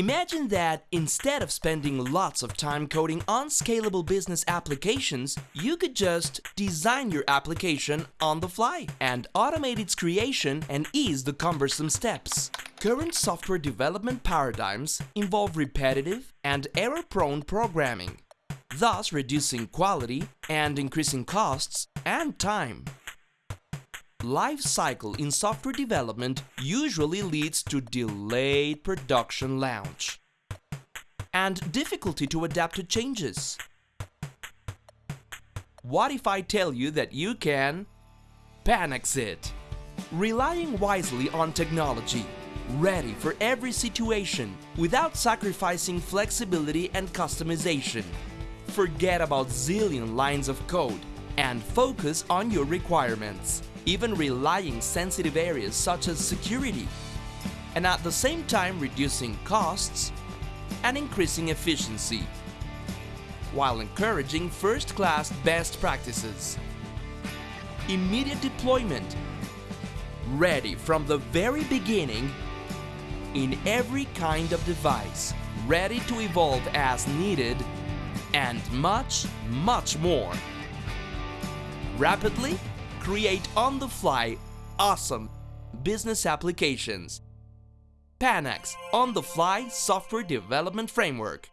Imagine that instead of spending lots of time coding unscalable business applications, you could just design your application on the fly and automate its creation and ease the cumbersome steps. Current software development paradigms involve repetitive and error-prone programming, thus reducing quality and increasing costs and time. Life cycle in software development usually leads to delayed production launch and difficulty to adapt to changes. What if I tell you that you can Panex it? Relying wisely on technology, ready for every situation without sacrificing flexibility and customization. Forget about zillion lines of code and focus on your requirements even relying sensitive areas such as security, and at the same time reducing costs and increasing efficiency, while encouraging first-class best practices. Immediate deployment, ready from the very beginning in every kind of device, ready to evolve as needed, and much, much more. Rapidly create on-the-fly awesome business applications. Panex On-the-Fly Software Development Framework